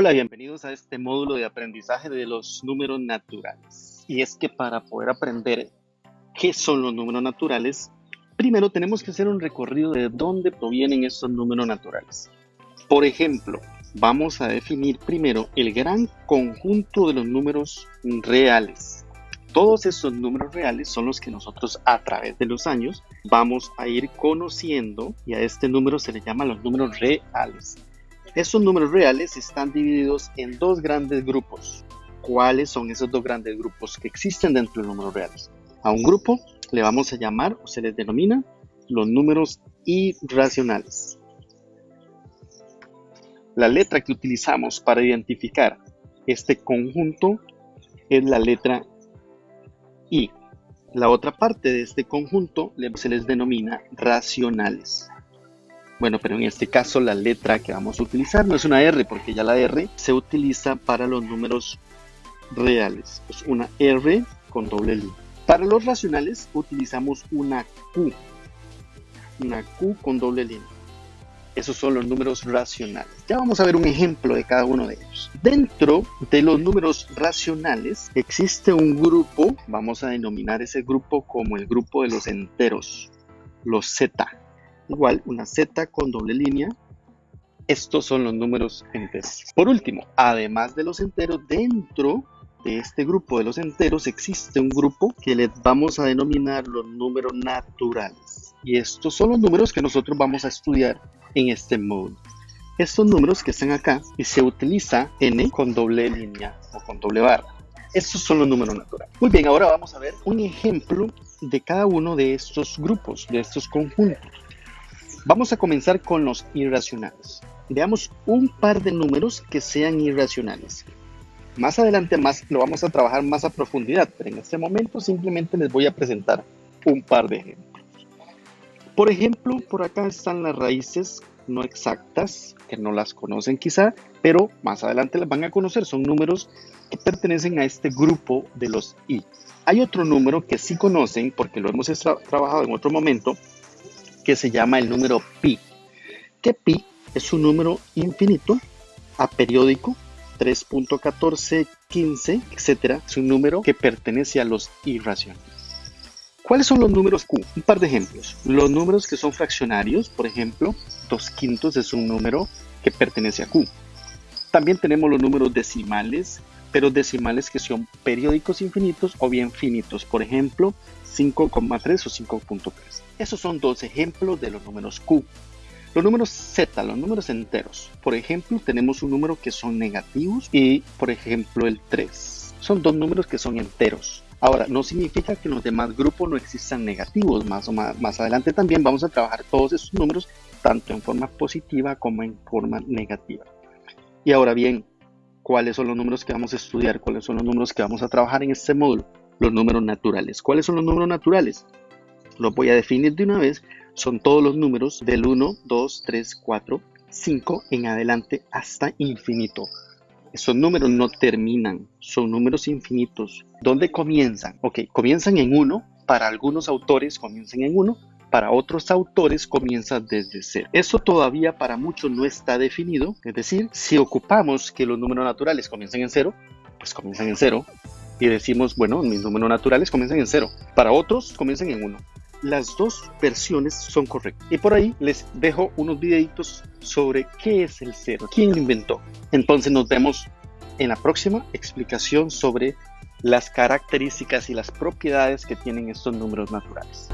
Hola, bienvenidos a este módulo de aprendizaje de los números naturales. Y es que para poder aprender qué son los números naturales, primero tenemos que hacer un recorrido de dónde provienen estos números naturales. Por ejemplo, vamos a definir primero el gran conjunto de los números reales. Todos estos números reales son los que nosotros a través de los años vamos a ir conociendo y a este número se le llama los números reales. Estos números reales están divididos en dos grandes grupos. ¿Cuáles son esos dos grandes grupos que existen dentro de los números reales? A un grupo le vamos a llamar o se les denomina los números irracionales. La letra que utilizamos para identificar este conjunto es la letra I. La otra parte de este conjunto se les denomina racionales. Bueno, pero en este caso la letra que vamos a utilizar no es una R, porque ya la R se utiliza para los números reales. Es una R con doble línea. Para los racionales utilizamos una Q. Una Q con doble línea. Esos son los números racionales. Ya vamos a ver un ejemplo de cada uno de ellos. Dentro de los números racionales existe un grupo, vamos a denominar ese grupo como el grupo de los enteros, los Z igual una Z con doble línea. Estos son los números enteros. Por último, además de los enteros, dentro de este grupo de los enteros existe un grupo que les vamos a denominar los números naturales. Y estos son los números que nosotros vamos a estudiar en este módulo. Estos números que están acá y se utiliza n con doble línea o con doble barra. Estos son los números naturales. Muy bien, ahora vamos a ver un ejemplo de cada uno de estos grupos, de estos conjuntos. Vamos a comenzar con los irracionales. Veamos un par de números que sean irracionales. Más adelante más lo vamos a trabajar más a profundidad, pero en este momento simplemente les voy a presentar un par de ejemplos. Por ejemplo, por acá están las raíces no exactas, que no las conocen quizá, pero más adelante las van a conocer. Son números que pertenecen a este grupo de los i. Hay otro número que sí conocen porque lo hemos trabajado en otro momento, que se llama el número pi. Que pi es un número infinito, aperiódico, 3.1415, etcétera. Es un número que pertenece a los irracionales. ¿Cuáles son los números Q? Un par de ejemplos. Los números que son fraccionarios, por ejemplo, 2 quintos es un número que pertenece a Q. También tenemos los números decimales, pero decimales que son periódicos infinitos o bien finitos. Por ejemplo, 5,3 o 5.3. Esos son dos ejemplos de los números Q. Los números Z, los números enteros. Por ejemplo, tenemos un número que son negativos y, por ejemplo, el 3. Son dos números que son enteros. Ahora, no significa que en los demás grupos no existan negativos. Más, o más, más adelante también vamos a trabajar todos esos números, tanto en forma positiva como en forma negativa. Y ahora bien, ¿cuáles son los números que vamos a estudiar? ¿Cuáles son los números que vamos a trabajar en este módulo? los números naturales. ¿Cuáles son los números naturales? Los voy a definir de una vez. Son todos los números del 1, 2, 3, 4, 5 en adelante hasta infinito. Esos números no terminan, son números infinitos. ¿Dónde comienzan? Ok, comienzan en 1. Para algunos autores comienzan en 1, para otros autores comienza desde cero. Eso todavía para muchos no está definido, es decir, si ocupamos que los números naturales comiencen en cero, pues comienzan en cero y decimos, bueno, mis números naturales comienzan en cero. Para otros comienzan en uno. Las dos versiones son correctas. Y por ahí les dejo unos videitos sobre qué es el cero, quién lo inventó. Entonces nos vemos en la próxima explicación sobre las características y las propiedades que tienen estos números naturales.